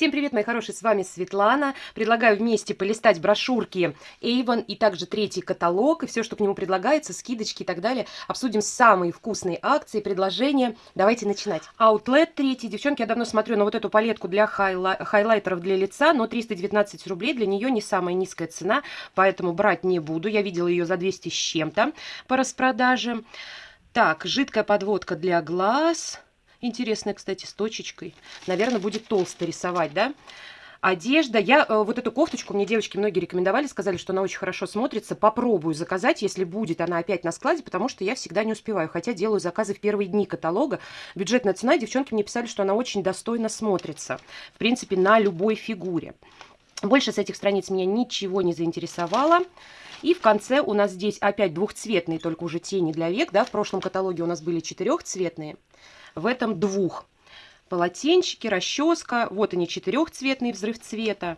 Всем привет, мои хорошие, с вами Светлана. Предлагаю вместе полистать брошюрки Avon и также третий каталог, и все, что к нему предлагается, скидочки и так далее. Обсудим самые вкусные акции, предложения. Давайте начинать. Outlet третий. Девчонки, я давно смотрю на вот эту палетку для хайла... хайлайтеров для лица, но 319 рублей для нее не самая низкая цена, поэтому брать не буду. Я видела ее за 200 с чем-то по распродаже. Так, жидкая подводка для глаз Интересная, кстати, с точечкой. Наверное, будет толсто рисовать, да? Одежда. Я э, вот эту кофточку, мне девочки многие рекомендовали, сказали, что она очень хорошо смотрится. Попробую заказать, если будет она опять на складе, потому что я всегда не успеваю. Хотя делаю заказы в первые дни каталога. Бюджетная цена. Девчонки мне писали, что она очень достойно смотрится. В принципе, на любой фигуре. Больше с этих страниц меня ничего не заинтересовало. И в конце у нас здесь опять двухцветные, только уже тени для век. Да? В прошлом каталоге у нас были четырехцветные в этом двух. Полотенчики, расческа, вот они четырехцветный взрыв цвета.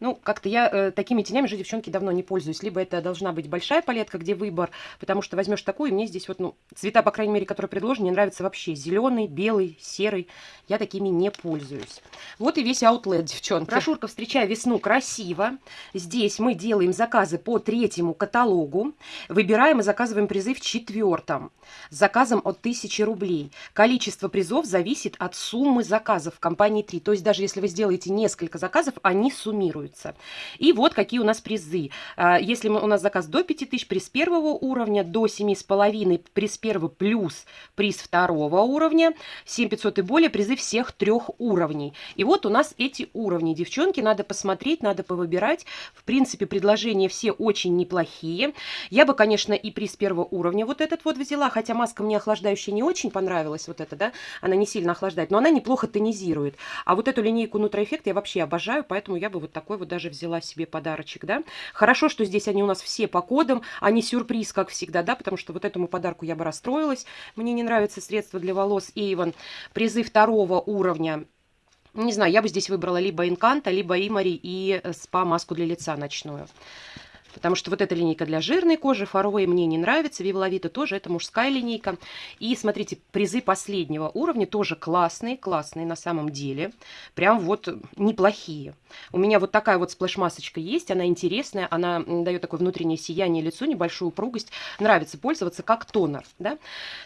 Ну, как-то я э, такими тенями же, девчонки, давно не пользуюсь. Либо это должна быть большая палетка, где выбор, потому что возьмешь такую, и мне здесь вот, ну, цвета, по крайней мере, которые предложены, мне нравятся вообще. Зеленый, белый, серый. Я такими не пользуюсь. Вот и весь аутлет, девчонки. Брошюрка «Встречая весну» красиво. Здесь мы делаем заказы по третьему каталогу. Выбираем и заказываем призы в четвертом. С заказом от 1000 рублей. Количество призов зависит от суммы заказов в компании 3. То есть даже если вы сделаете несколько заказов, они суммируют формируется. И вот какие у нас призы. А, если у нас заказ до 5000, приз первого уровня, до 7,5, приз первого плюс приз второго уровня, 7500 и более, призы всех трех уровней. И вот у нас эти уровни. Девчонки, надо посмотреть, надо повыбирать. В принципе, предложения все очень неплохие. Я бы, конечно, и приз первого уровня вот этот вот взяла, хотя маска мне охлаждающая не очень понравилась, вот эта, да, она не сильно охлаждает, но она неплохо тонизирует. А вот эту линейку Нутра Эффект я вообще обожаю, поэтому я бы вот такой вот даже взяла себе подарочек, да. Хорошо, что здесь они у нас все по кодам, а не сюрприз, как всегда, да, потому что вот этому подарку я бы расстроилась. Мне не нравятся средства для волос Avon. Призы второго уровня не знаю, я бы здесь выбрала либо Инканта, либо Имари и спа-маску для лица ночную. Потому что вот эта линейка для жирной кожи, Фаровой мне не нравится, Виваловита тоже, это мужская линейка. И смотрите, призы последнего уровня тоже классные, классные на самом деле. Прям вот неплохие. У меня вот такая вот сплэш-масочка есть, она интересная, она дает такое внутреннее сияние лицу, небольшую упругость. Нравится пользоваться как тонер, да.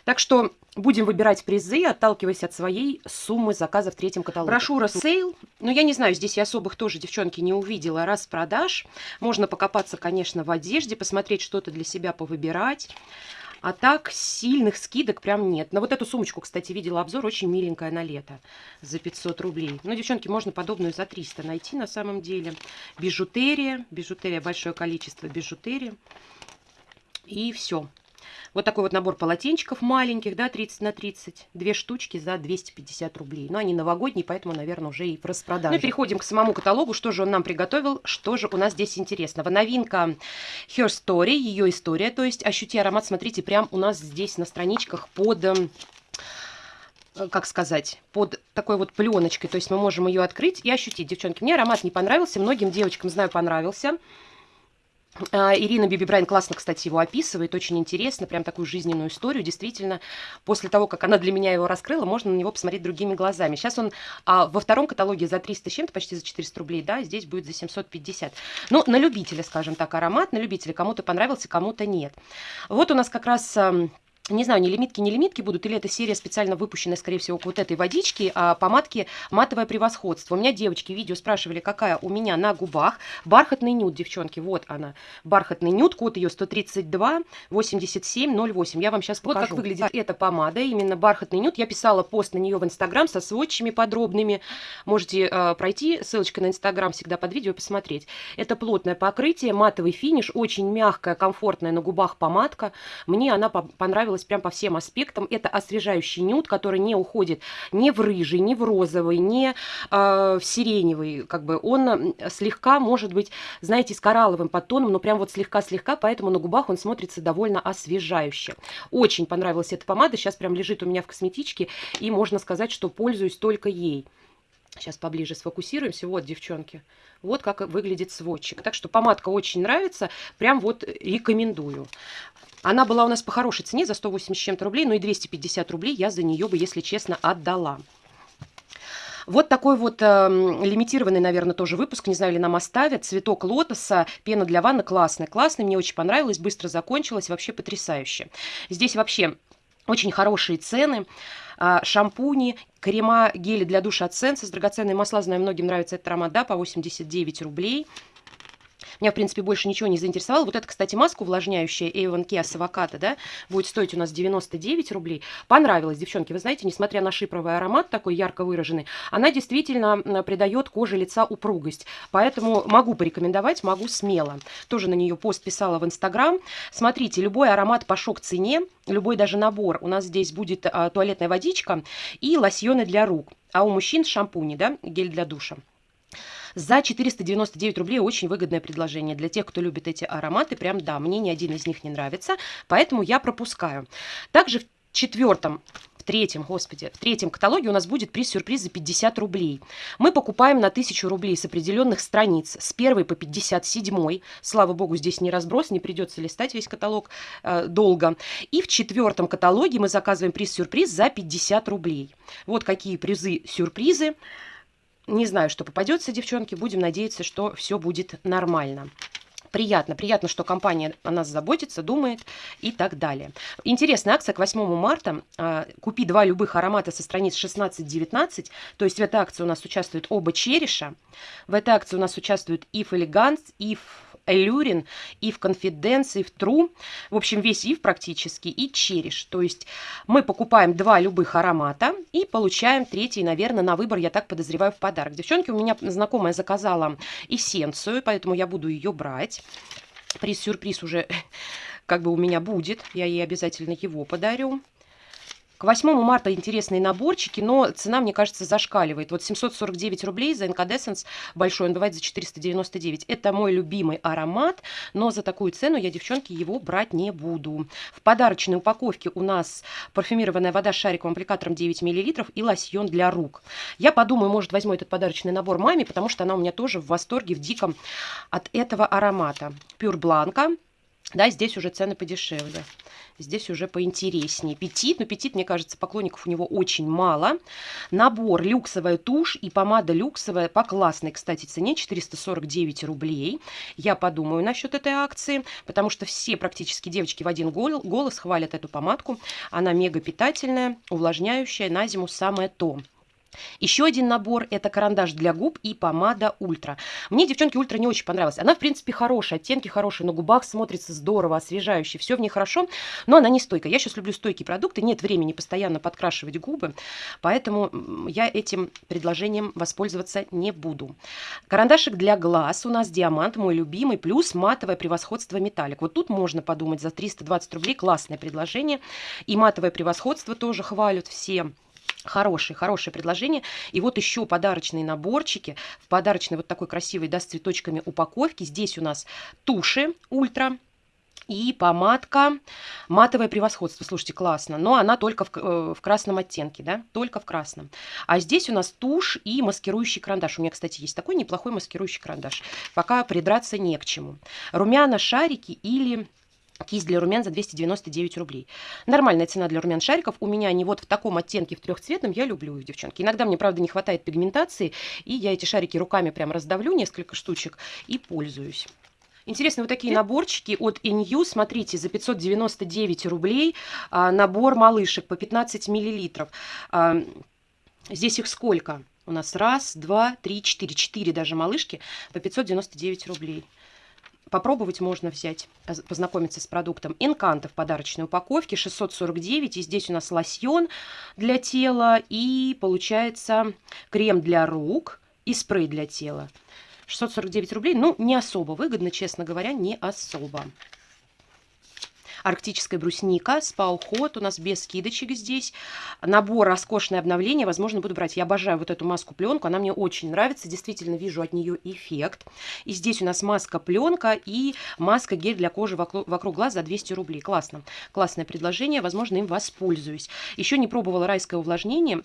Так что будем выбирать призы, отталкиваясь от своей суммы заказа в третьем каталоге. Брошюра sale, но я не знаю, здесь я особых тоже, девчонки, не увидела распродаж. Можно покопаться, конечно, в одежде, посмотреть что-то для себя повыбирать. А так, сильных скидок прям нет. На вот эту сумочку, кстати, видела обзор, очень миленькая на лето, за 500 рублей. Ну, девчонки, можно подобную за 300 найти на самом деле. Бижутерия, бижутерия, большое количество бижутерии. И все. Вот такой вот набор полотенчиков маленьких, да, 30 на 30. Две штучки за 250 рублей. Но они новогодние, поэтому, наверное, уже и в распродаже. Ну и переходим к самому каталогу. Что же он нам приготовил? Что же у нас здесь интересного? Новинка Her Story, ее история. То есть ощути аромат, смотрите, прям у нас здесь на страничках под эм, как сказать, под такой вот пленочкой. То есть мы можем ее открыть и ощутить. Девчонки, мне аромат не понравился, многим девочкам, знаю, понравился. А, Ирина Биби Брайан классно, кстати, его описывает, очень интересно, прям такую жизненную историю. Действительно, после того, как она для меня его раскрыла, можно на него посмотреть другими глазами. Сейчас он а, во втором каталоге за 300 с чем-то, почти за 400 рублей, да, здесь будет за 750. Ну, на любителя, скажем так, аромат, на любителя. Кому-то понравился, кому-то нет. Вот у нас как раз не знаю, не лимитки, не лимитки будут, или это серия специально выпущенная, скорее всего, к вот этой водичке, а помадки матовое превосходство. У меня девочки видео спрашивали, какая у меня на губах. Бархатный нюд, девчонки, вот она. Бархатный нюд, код ее 132 87 08. Я вам сейчас покажу. Вот как выглядит эта помада, именно бархатный нюд. Я писала пост на нее в Инстаграм со сводчами подробными. Можете э, пройти, ссылочка на Инстаграм всегда под видео посмотреть. Это плотное покрытие, матовый финиш, очень мягкая, комфортная на губах помадка. Мне она понравилась понравилось прям по всем аспектам. Это освежающий нюд, который не уходит ни в рыжий, ни в розовый, ни э, в сиреневый. Как бы он слегка может быть, знаете, с коралловым подтоном, но прям вот слегка-слегка, поэтому на губах он смотрится довольно освежающе. Очень понравилась эта помада, сейчас прям лежит у меня в косметичке, и можно сказать, что пользуюсь только ей. Сейчас поближе сфокусируемся. Вот, девчонки, вот как выглядит сводчик. Так что помадка очень нравится, прям вот рекомендую. Она была у нас по хорошей цене, за 180 чем-то рублей, но и 250 рублей я за нее бы, если честно, отдала. Вот такой вот э, лимитированный, наверное, тоже выпуск. Не знаю, ли нам оставят. Цветок лотоса, пена для ванны классный. Классный, мне очень понравилось, быстро закончилось, вообще потрясающе. Здесь вообще очень хорошие цены. А, шампуни, крема, гели для душа от Сенсес, драгоценные масла, знаю, многим нравится этот аромат, да, по 89 рублей. Меня, в принципе, больше ничего не заинтересовало. Вот это, кстати, маска увлажняющая Avon Kia с авокадо, да, будет стоить у нас 99 рублей. Понравилась, девчонки. Вы знаете, несмотря на шипровый аромат такой ярко выраженный, она действительно придает коже лица упругость. Поэтому могу порекомендовать, могу смело. Тоже на нее пост писала в Инстаграм. Смотрите, любой аромат по шок-цене, любой даже набор. У нас здесь будет а, туалетная водичка и лосьоны для рук. А у мужчин шампуни, да, гель для душа. За 499 рублей очень выгодное предложение. Для тех, кто любит эти ароматы, прям да, мне ни один из них не нравится, поэтому я пропускаю. Также в четвертом в третьем, господи, в третьем каталоге у нас будет приз-сюрприз за 50 рублей. Мы покупаем на 1000 рублей с определенных страниц, с первой по 57. Слава богу, здесь не разброс, не придется листать весь каталог э, долго. И в четвертом каталоге мы заказываем приз-сюрприз за 50 рублей. Вот какие призы-сюрпризы. Не знаю, что попадется, девчонки. Будем надеяться, что все будет нормально приятно. Приятно, что компания о нас заботится, думает и так далее. Интересная акция к 8 марта. А, купи два любых аромата со страниц 16-19. То есть в этой акции у нас участвуют оба череша. В этой акции у нас участвуют If Elegance, If Элюрин, и в Confidence, и в True. В общем, весь ив практически, и череш. То есть мы покупаем два любых аромата и получаем третий, наверное, на выбор, я так подозреваю, в подарок. Девчонки, у меня знакомая заказала эссенцию, поэтому я буду ее брать. Приз-сюрприз уже как бы у меня будет. Я ей обязательно его подарю. К 8 марта интересные наборчики, но цена, мне кажется, зашкаливает. Вот 749 рублей за Incandescence большой, он бывает за 499. Это мой любимый аромат, но за такую цену я, девчонки, его брать не буду. В подарочной упаковке у нас парфюмированная вода с шариковым аппликатором 9 мл и лосьон для рук. Я подумаю, может, возьму этот подарочный набор маме, потому что она у меня тоже в восторге, в диком от этого аромата. Пюр Бланка. Да, здесь уже цены подешевле. Здесь уже поинтереснее. Петит, но петит, мне кажется, поклонников у него очень мало. Набор люксовая тушь и помада люксовая по классной, кстати, цене 449 рублей. Я подумаю насчет этой акции, потому что все практически девочки в один голос хвалят эту помадку. Она мега питательная, увлажняющая, на зиму самое то. Еще один набор – это карандаш для губ и помада Ультра. Мне, девчонки, Ультра не очень понравилась. Она, в принципе, хорошая, оттенки хорошие, на губах смотрится здорово, освежающе, все в ней хорошо, но она не стойкая. Я сейчас люблю стойкие продукты, нет времени постоянно подкрашивать губы, поэтому я этим предложением воспользоваться не буду. Карандашик для глаз у нас диамант, мой любимый, плюс матовое превосходство металлик. Вот тут можно подумать за 320 рублей, классное предложение. И матовое превосходство тоже хвалят все. Хорошее, хорошее предложение. И вот еще подарочные наборчики. В подарочной вот такой красивой, да, с цветочками упаковки. Здесь у нас туши ультра. И помадка матовое превосходство. Слушайте, классно. Но она только в, э, в красном оттенке, да? Только в красном. А здесь у нас тушь и маскирующий карандаш. У меня, кстати, есть такой неплохой маскирующий карандаш. Пока придраться не к чему. Румяна, шарики или Кисть для румян за 299 рублей. Нормальная цена для румян шариков. У меня они вот в таком оттенке, в трехцветном. Я люблю их, девчонки. Иногда мне, правда, не хватает пигментации. И я эти шарики руками прям раздавлю, несколько штучек, и пользуюсь. Интересно, вот такие наборчики от Inyu, смотрите, за 599 рублей а, набор малышек по 15 миллилитров. А, здесь их сколько? У нас раз, два, три, четыре, четыре даже малышки по 599 рублей. Попробовать можно взять, э, познакомиться с продуктом. Инканта в подарочной упаковке 649. И здесь у нас лосьон для тела. И получается крем для рук и спрей для тела. 649 рублей. Ну, не особо выгодно, честно говоря, не особо арктическая брусника, спа-уход у нас без скидочек здесь. Набор роскошное обновление, возможно, буду брать. Я обожаю вот эту маску-пленку, она мне очень нравится, действительно вижу от нее эффект. И здесь у нас маска-пленка и маска-гель для кожи вокруг, глаз за 200 рублей. Классно, классное предложение, возможно, им воспользуюсь. Еще не пробовала райское увлажнение,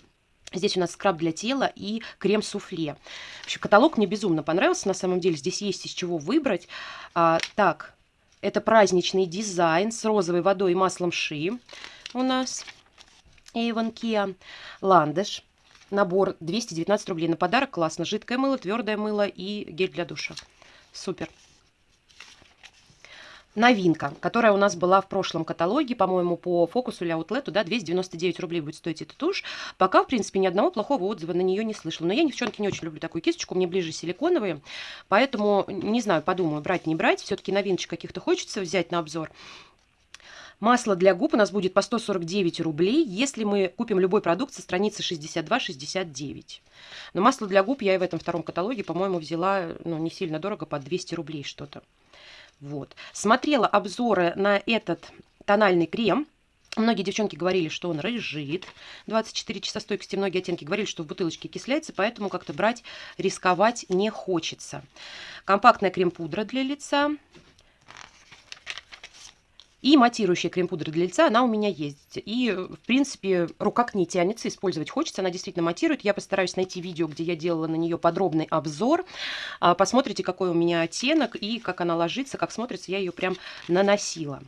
Здесь у нас скраб для тела и крем-суфле. Вообще, каталог мне безумно понравился, на самом деле. Здесь есть из чего выбрать. А, так, это праздничный дизайн с розовой водой и маслом ши у нас. Avon Kia Ландыш. набор 219 рублей. На подарок классно. Жидкое мыло, твердое мыло и гель для душа. Супер новинка, которая у нас была в прошлом каталоге, по-моему, по фокусу или аутлету, да, 299 рублей будет стоить эта тушь. Пока, в принципе, ни одного плохого отзыва на нее не слышала. Но я, девчонки, не очень люблю такую кисточку, мне ближе силиконовые, поэтому, не знаю, подумаю, брать, не брать. Все-таки новиночек каких-то хочется взять на обзор. Масло для губ у нас будет по 149 рублей, если мы купим любой продукт со страницы 62-69. Но масло для губ я и в этом втором каталоге, по-моему, взяла ну, не сильно дорого, по 200 рублей что-то. Вот. Смотрела обзоры на этот тональный крем. Многие девчонки говорили, что он рыжит. 24 часа стойкости. Многие оттенки говорили, что в бутылочке кисляется, поэтому как-то брать, рисковать не хочется. Компактная крем-пудра для лица. И матирующая крем-пудра для лица, она у меня есть. И, в принципе, рука к ней тянется, использовать хочется. Она действительно матирует. Я постараюсь найти видео, где я делала на нее подробный обзор. А, посмотрите, какой у меня оттенок и как она ложится, как смотрится. Я ее прям наносила.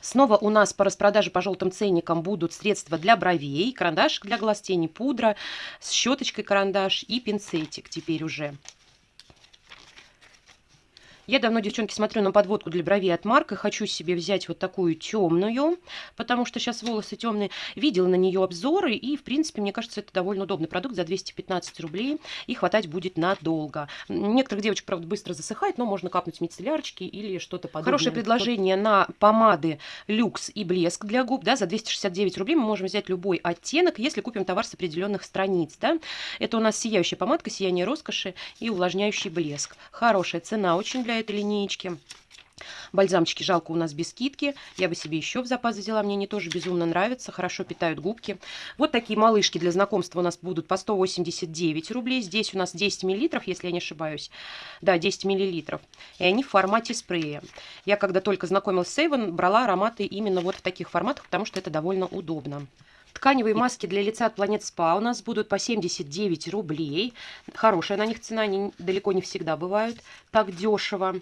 Снова у нас по распродаже по желтым ценникам будут средства для бровей, карандашик для глаз тени, пудра, с щеточкой карандаш и пинцетик теперь уже. Я давно, девчонки, смотрю на подводку для бровей от Марка. Хочу себе взять вот такую темную, потому что сейчас волосы темные. Видела на нее обзоры, и, в принципе, мне кажется, это довольно удобный продукт за 215 рублей. И хватать будет надолго. Некоторых девочек, правда, быстро засыхает, но можно капнуть мицеллярочки или что-то подобное. Хорошее предложение на помады люкс и блеск для губ. Да, за 269 рублей мы можем взять любой оттенок, если купим товар с определенных страниц. Да. Это у нас сияющая помадка, сияние роскоши и увлажняющий блеск. Хорошая цена очень для этой линеечки. Бальзамчики жалко у нас без скидки. Я бы себе еще в запас взяла. Мне они тоже безумно нравятся. Хорошо питают губки. Вот такие малышки для знакомства у нас будут по 189 рублей. Здесь у нас 10 миллилитров, если я не ошибаюсь. Да, 10 миллилитров. И они в формате спрея. Я когда только знакомилась с Avon, брала ароматы именно вот в таких форматах, потому что это довольно удобно. Тканевые маски для лица от Planet Spa у нас будут по 79 рублей. Хорошая на них цена, они далеко не всегда бывают так дешево.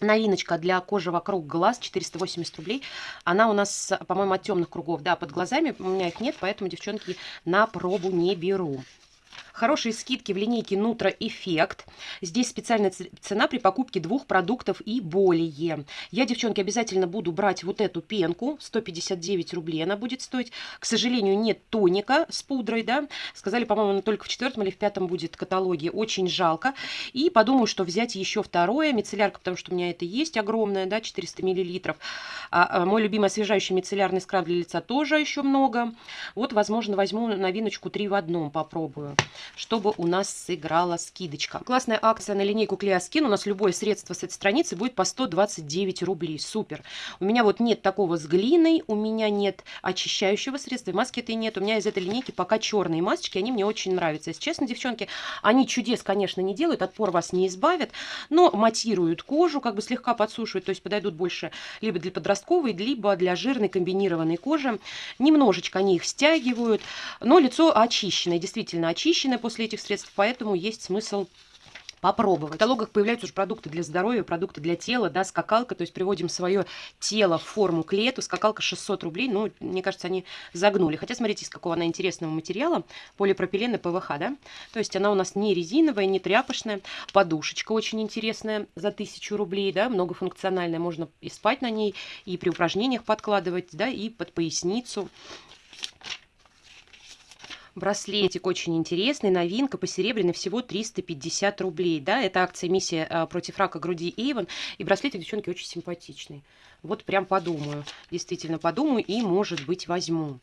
Новиночка для кожи вокруг глаз 480 рублей. Она у нас, по-моему, от темных кругов. Да, под глазами у меня их нет, поэтому, девчонки, на пробу не беру. Хорошие скидки в линейке Нутро Эффект. Здесь специальная цена при покупке двух продуктов и более. Я, девчонки, обязательно буду брать вот эту пенку. 159 рублей она будет стоить. К сожалению, нет тоника с пудрой, да. Сказали, по-моему, она только в четвертом или в пятом будет каталоге. Очень жалко. И подумаю, что взять еще второе. Мицеллярка, потому что у меня это есть огромная, да, 400 миллилитров. А, а, мой любимый освежающий мицеллярный скраб для лица тоже еще много. Вот, возможно, возьму новиночку 3 в одном, попробую чтобы у нас сыграла скидочка. Классная акция на линейку Клеоскин. У нас любое средство с этой страницы будет по 129 рублей. Супер. У меня вот нет такого с глиной, у меня нет очищающего средства, маски этой нет. У меня из этой линейки пока черные масочки, они мне очень нравятся. Если честно, девчонки, они чудес, конечно, не делают, от пор вас не избавят, но матируют кожу, как бы слегка подсушивают, то есть подойдут больше либо для подростковой, либо для жирной комбинированной кожи. Немножечко они их стягивают, но лицо очищенное, действительно очищенное полезны после этих средств, поэтому есть смысл попробовать. В каталогах появляются уже продукты для здоровья, продукты для тела, да, скакалка, то есть приводим свое тело в форму к лету, скакалка 600 рублей, ну, мне кажется, они загнули. Хотя, смотрите, из какого она интересного материала, полипропилен и ПВХ, да, то есть она у нас не резиновая, не тряпочная, подушечка очень интересная за 1000 рублей, да, многофункциональная, можно и спать на ней, и при упражнениях подкладывать, да, и под поясницу, Браслетик очень интересный, новинка, посеребряный, всего 350 рублей. Да, это акция «Миссия а, против рака груди Эйвен». И браслетик, девчонки, очень симпатичный. Вот прям подумаю, действительно подумаю и, может быть, возьму.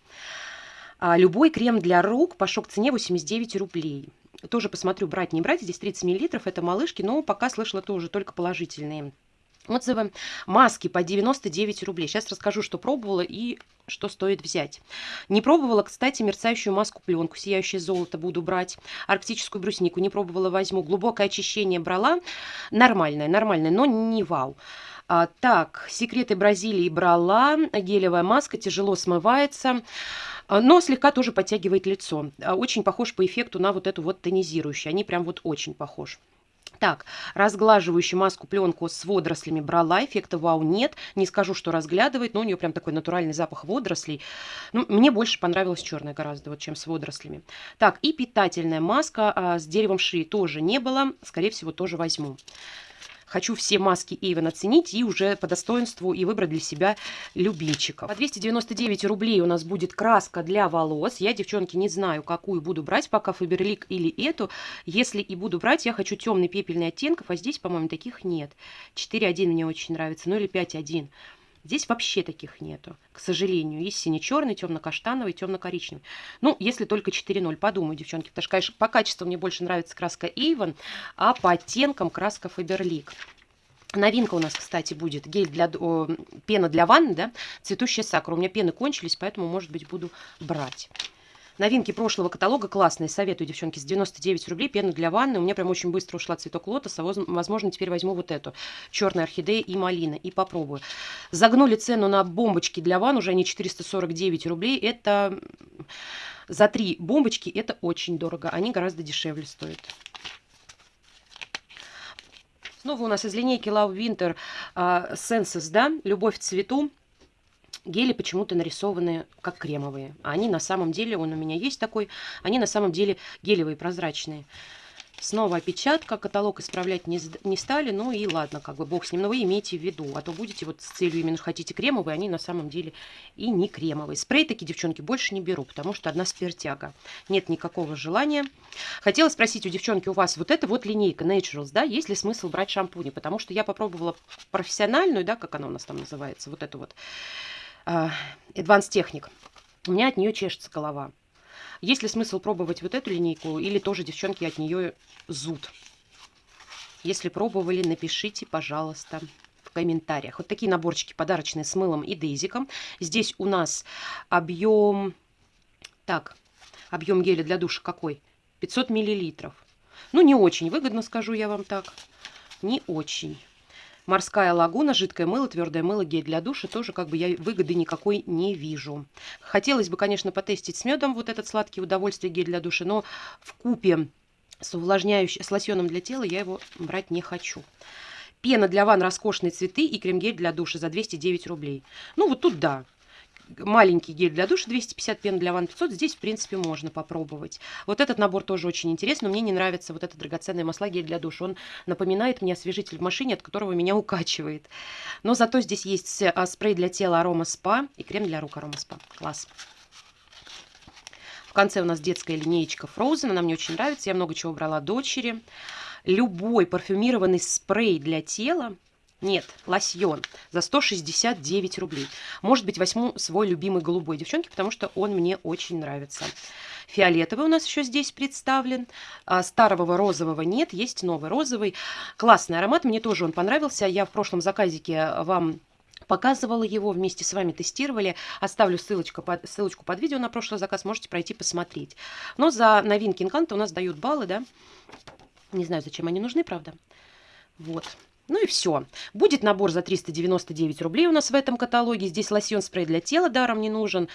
А, любой крем для рук по шок-цене 89 рублей. Тоже посмотрю, брать, не брать. Здесь 30 миллилитров, это малышки, но пока слышала тоже только положительные отзывы. Маски по 99 рублей. Сейчас расскажу, что пробовала и что стоит взять. Не пробовала, кстати, мерцающую маску-пленку. Сияющее золото буду брать. Арктическую бруснику не пробовала, возьму. Глубокое очищение брала. Нормальное, нормальное, но не вау. А, так, секреты Бразилии брала. Гелевая маска, тяжело смывается а, но слегка тоже подтягивает лицо. А, очень похож по эффекту на вот эту вот тонизирующую. Они прям вот очень похожи. Так, разглаживающую маску пленку с водорослями брала, эффекта вау нет. Не скажу, что разглядывает, но у нее прям такой натуральный запах водорослей. Ну, мне больше понравилась черная гораздо, вот, чем с водорослями. Так, и питательная маска а, с деревом шии тоже не было. Скорее всего, тоже возьму. Хочу все маски Avon оценить и уже по достоинству и выбрать для себя любимчиков. По 299 рублей у нас будет краска для волос. Я, девчонки, не знаю, какую буду брать, пока Фаберлик или эту. Если и буду брать, я хочу темный пепельный оттенков, а здесь, по-моему, таких нет. 4.1 мне очень нравится, ну или 5.1. Здесь вообще таких нету, к сожалению. Есть сине-черный, темно-каштановый, темно-коричневый. Ну, если только 4.0. Подумаю, девчонки, потому что, конечно, по качеству мне больше нравится краска Avon, а по оттенкам краска Faberlic. Новинка у нас, кстати, будет гель для о, пена для ванны, да, цветущая сакура. У меня пены кончились, поэтому, может быть, буду брать. Новинки прошлого каталога классные. Советую, девчонки, с 99 рублей. Пена для ванны. У меня прям очень быстро ушла цветок лотоса. Возможно, теперь возьму вот эту. Черная орхидея и малина. И попробую. Загнули цену на бомбочки для ванн. Уже они 449 рублей. Это за три бомбочки. Это очень дорого. Они гораздо дешевле стоят. Снова у нас из линейки Love Winter uh, Senses, да, Любовь в цвету. Гели почему-то нарисованы как кремовые. А они на самом деле, он у меня есть такой, они на самом деле гелевые, прозрачные. Снова опечатка, каталог исправлять не, не стали, ну и ладно, как бы бог с ним, но вы имейте в виду, а то будете вот с целью именно хотите кремовые, они на самом деле и не кремовые. Спрей такие, девчонки, больше не беру, потому что одна спиртяга. Нет никакого желания. Хотела спросить у девчонки, у вас вот эта вот линейка Naturals, да, есть ли смысл брать шампуни? Потому что я попробовала профессиональную, да, как она у нас там называется, вот эту вот Advanced Technic. У меня от нее чешется голова. Есть ли смысл пробовать вот эту линейку или тоже девчонки от нее зуд? Если пробовали, напишите, пожалуйста, в комментариях. Вот такие наборчики подарочные с мылом и дейзиком. Здесь у нас объем... Так, объем геля для душа какой? 500 миллилитров. Ну, не очень выгодно, скажу я вам так. Не очень. Морская лагуна, жидкое мыло, твердое мыло, гель для душа. Тоже как бы я выгоды никакой не вижу. Хотелось бы, конечно, потестить с медом вот этот сладкий удовольствие гель для душа, но в купе с увлажняющим, с лосьоном для тела я его брать не хочу. Пена для ванн роскошные цветы и крем-гель для душа за 209 рублей. Ну, вот тут да, маленький гель для душа 250, пен для ванн 500. Здесь, в принципе, можно попробовать. Вот этот набор тоже очень интересный. Мне не нравится вот этот драгоценный масла гель для душа. Он напоминает мне освежитель в машине, от которого меня укачивает. Но зато здесь есть а, спрей для тела Арома Спа и крем для рук Арома Спа. Класс. В конце у нас детская линеечка Frozen. Она мне очень нравится. Я много чего брала дочери. Любой парфюмированный спрей для тела нет, лосьон за 169 рублей. Может быть, возьму свой любимый голубой, девчонки, потому что он мне очень нравится. Фиолетовый у нас еще здесь представлен. А старого розового нет, есть новый розовый. Классный аромат, мне тоже он понравился. Я в прошлом заказике вам показывала его, вместе с вами тестировали. Оставлю ссылочку под, ссылочку под видео на прошлый заказ, можете пройти посмотреть. Но за новинки Инканта у нас дают баллы, да. Не знаю, зачем они нужны, правда. Вот. Ну и все. Будет набор за 399 рублей у нас в этом каталоге. Здесь лосьон спрей для тела даром не нужен.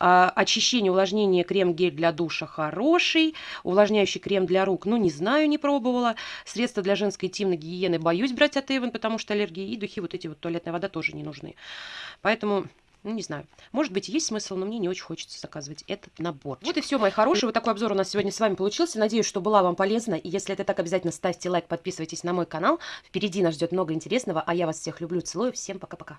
А, очищение, увлажнение, крем-гель для душа хороший. Увлажняющий крем для рук, ну не знаю, не пробовала. Средства для женской интимной гигиены боюсь брать от Эйвен, потому что аллергии. И духи, вот эти вот туалетная вода тоже не нужны. Поэтому ну, не знаю. Может быть, есть смысл, но мне не очень хочется заказывать этот набор. Вот и все, мои хорошие. Вот такой обзор у нас сегодня с вами получился. Надеюсь, что была вам полезна. И если это так, обязательно ставьте лайк, подписывайтесь на мой канал. Впереди нас ждет много интересного. А я вас всех люблю, целую. Всем пока-пока.